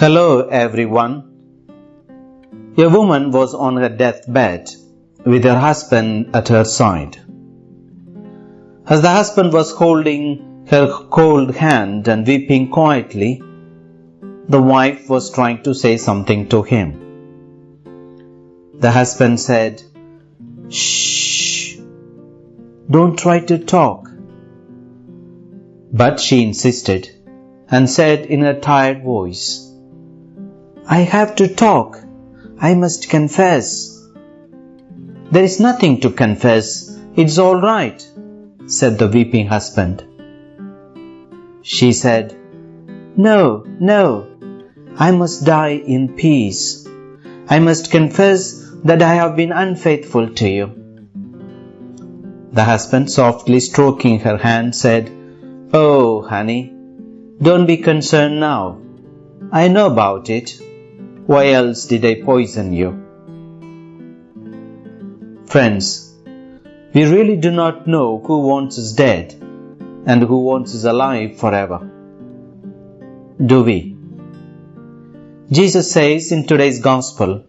Hello, everyone. A woman was on her deathbed with her husband at her side. As the husband was holding her cold hand and weeping quietly, the wife was trying to say something to him. The husband said, Shh, don't try to talk. But she insisted and said in a tired voice, I have to talk. I must confess. There is nothing to confess. It's all right, said the weeping husband. She said, No, no, I must die in peace. I must confess that I have been unfaithful to you. The husband, softly stroking her hand, said, Oh, honey, don't be concerned now. I know about it. Why else did I poison you? Friends, we really do not know who wants us dead and who wants us alive forever. Do we? Jesus says in today's Gospel,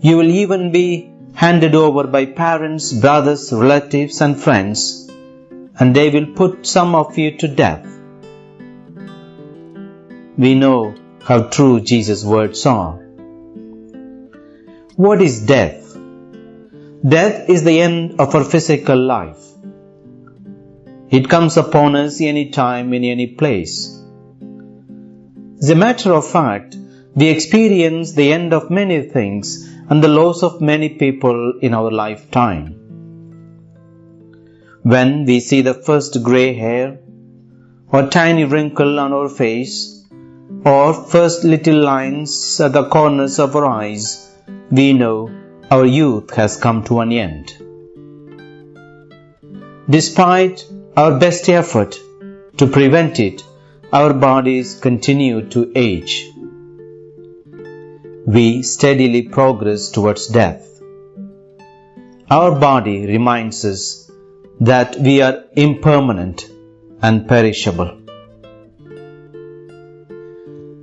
You will even be handed over by parents, brothers, relatives, and friends, and they will put some of you to death. We know how true Jesus' words are. What is death? Death is the end of our physical life. It comes upon us any time, in any place. As a matter of fact, we experience the end of many things and the loss of many people in our lifetime. When we see the first grey hair, or tiny wrinkle on our face, or first little lines at the corners of our eyes, we know our youth has come to an end. Despite our best effort to prevent it, our bodies continue to age. We steadily progress towards death. Our body reminds us that we are impermanent and perishable.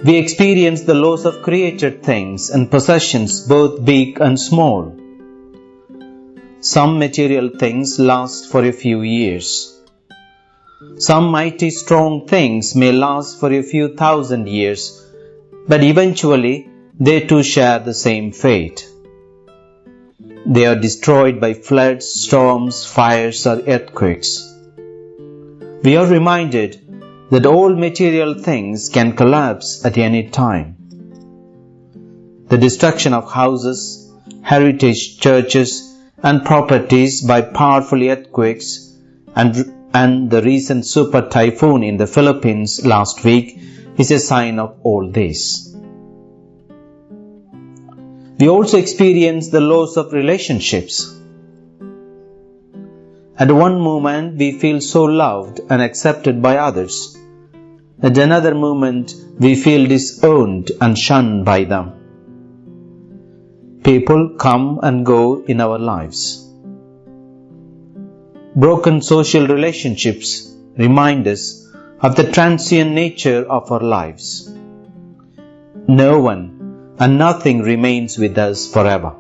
We experience the loss of created things and possessions, both big and small. Some material things last for a few years. Some mighty strong things may last for a few thousand years, but eventually they too share the same fate. They are destroyed by floods, storms, fires, or earthquakes. We are reminded that all material things can collapse at any time. The destruction of houses, heritage churches, and properties by powerful earthquakes and, and the recent super typhoon in the Philippines last week is a sign of all this. We also experience the loss of relationships. At one moment, we feel so loved and accepted by others. At another moment, we feel disowned and shunned by them. People come and go in our lives. Broken social relationships remind us of the transient nature of our lives. No one and nothing remains with us forever.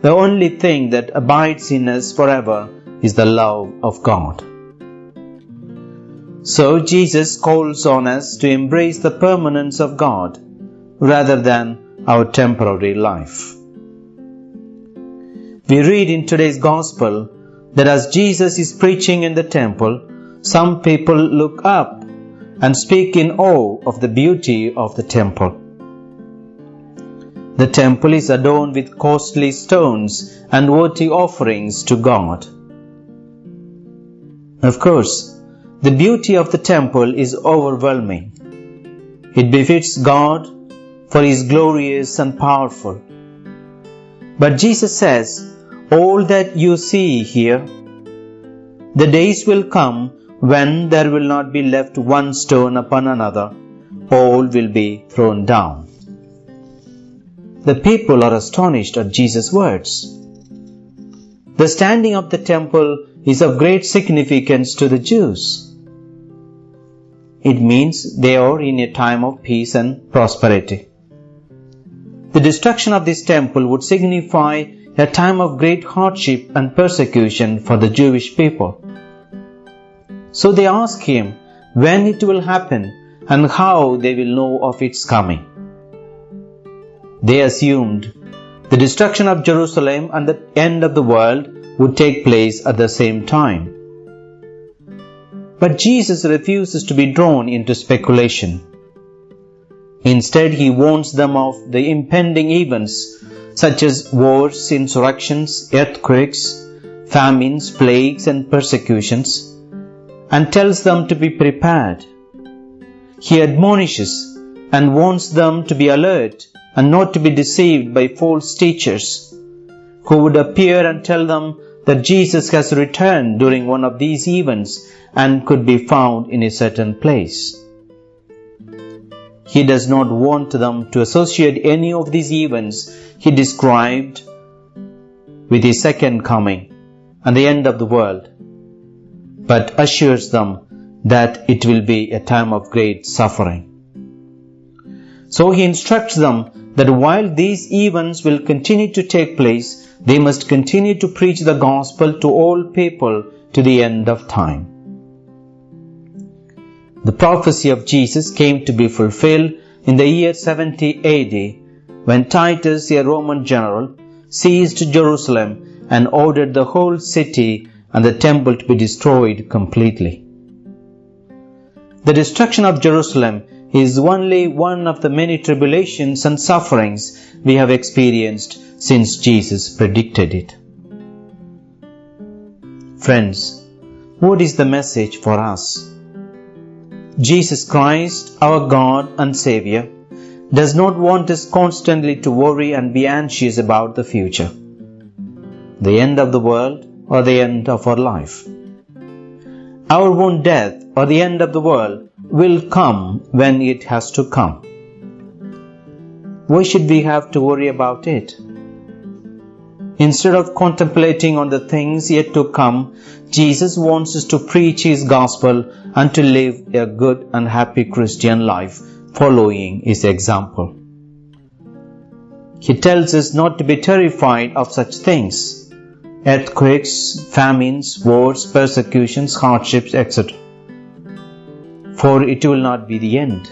The only thing that abides in us forever is the love of God. So Jesus calls on us to embrace the permanence of God rather than our temporary life. We read in today's Gospel that as Jesus is preaching in the temple, some people look up and speak in awe of the beauty of the temple. The temple is adorned with costly stones and worthy offerings to God. Of course, the beauty of the temple is overwhelming. It befits God for He is glorious and powerful. But Jesus says, All that you see here, the days will come when there will not be left one stone upon another, all will be thrown down. The people are astonished at Jesus' words. The standing of the temple is of great significance to the Jews. It means they are in a time of peace and prosperity. the destruction of this temple would signify a time of great hardship and persecution for the Jewish people. So they ask him when it will happen and how they will know of its coming. They assumed the destruction of Jerusalem and the end of the world would take place at the same time. But Jesus refuses to be drawn into speculation. Instead, he warns them of the impending events such as wars, insurrections, earthquakes, famines, plagues, and persecutions, and tells them to be prepared. He admonishes and warns them to be alert and not to be deceived by false teachers who would appear and tell them that Jesus has returned during one of these events and could be found in a certain place. He does not want them to associate any of these events he described with his second coming and the end of the world, but assures them that it will be a time of great suffering. So he instructs them that while these events will continue to take place, they must continue to preach the gospel to all people to the end of time. The prophecy of Jesus came to be fulfilled in the year 70 AD when Titus, a Roman general, seized Jerusalem and ordered the whole city and the temple to be destroyed completely. The destruction of Jerusalem is only one of the many tribulations and sufferings we have experienced since Jesus predicted it. Friends, what is the message for us? Jesus Christ, our God and Savior, does not want us constantly to worry and be anxious about the future, the end of the world, or the end of our life. Our own death or the end of the world will come when it has to come. Why should we have to worry about it? Instead of contemplating on the things yet to come, Jesus wants us to preach His gospel and to live a good and happy Christian life following His example. He tells us not to be terrified of such things earthquakes, famines, wars, persecutions, hardships, etc. For it will not be the end.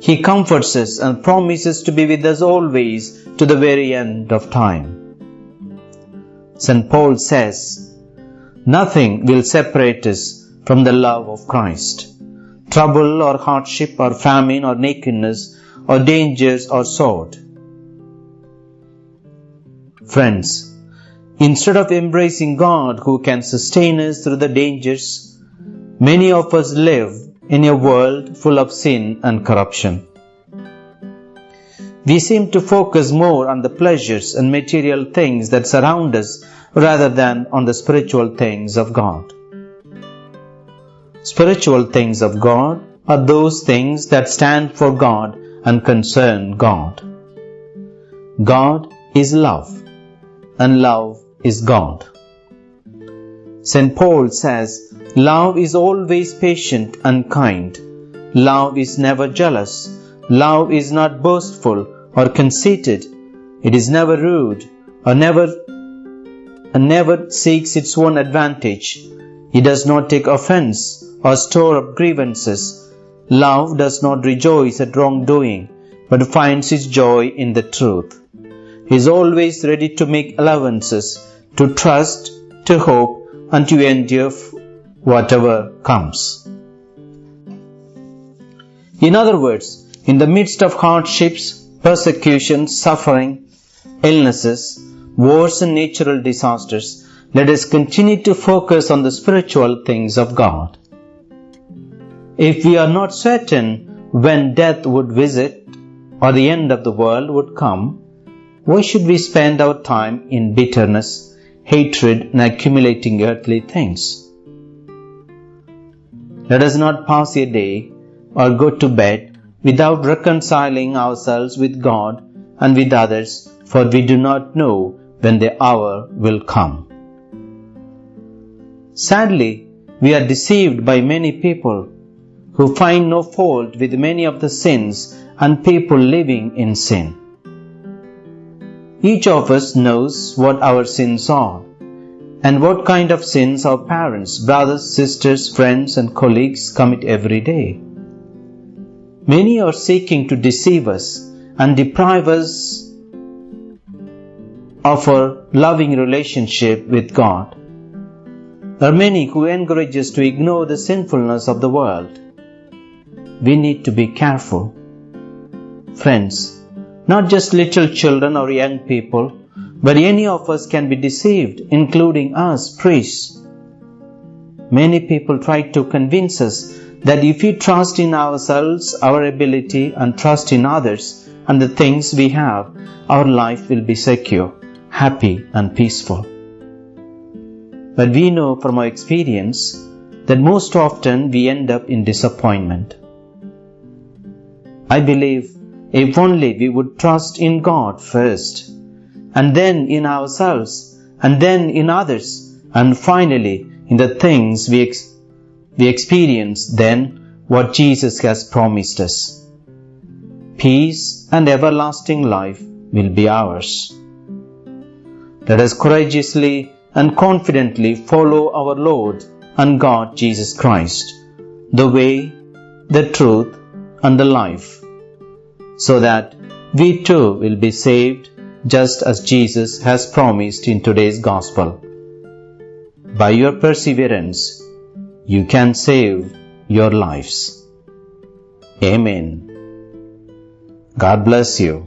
He comforts us and promises to be with us always to the very end of time. St. Paul says, Nothing will separate us from the love of Christ. Trouble or hardship or famine or nakedness or dangers or sword. Friends, instead of embracing God who can sustain us through the dangers, many of us live in a world full of sin and corruption. We seem to focus more on the pleasures and material things that surround us rather than on the spiritual things of God. Spiritual things of God are those things that stand for God and concern God. God is love, and love is God. St. Paul says, Love is always patient and kind. Love is never jealous. Love is not boastful or conceited. It is never rude or never and never seeks its own advantage. It does not take offense or store up grievances. Love does not rejoice at wrongdoing, but finds its joy in the truth. He is always ready to make allowances, to trust, to hope, and to endure whatever comes. In other words, in the midst of hardships, persecution, suffering, illnesses, wars, and natural disasters, let us continue to focus on the spiritual things of God. If we are not certain when death would visit or the end of the world would come, why should we spend our time in bitterness, hatred, and accumulating earthly things? Let us not pass a day or go to bed without reconciling ourselves with God and with others, for we do not know when the hour will come. Sadly, we are deceived by many people who find no fault with many of the sins and people living in sin. Each of us knows what our sins are and what kind of sins our parents, brothers, sisters, friends, and colleagues commit every day. Many are seeking to deceive us and deprive us of our loving relationship with God. There are many who encourage us to ignore the sinfulness of the world. We need to be careful. Friends, not just little children or young people, but any of us can be deceived, including us, priests. Many people try to convince us that if we trust in ourselves, our ability, and trust in others and the things we have, our life will be secure, happy, and peaceful. But we know from our experience that most often we end up in disappointment. I believe if only we would trust in God first and then in ourselves, and then in others, and finally in the things we, ex- we experience, then what Jesus has promised us. Peace and everlasting life will be ours. Let us courageously and confidently follow our Lord and God Jesus Christ, the way, the truth, and the life, so that we too will be saved just as Jesus has promised in today's Gospel. By your perseverance, you can save your lives. Amen. God bless you.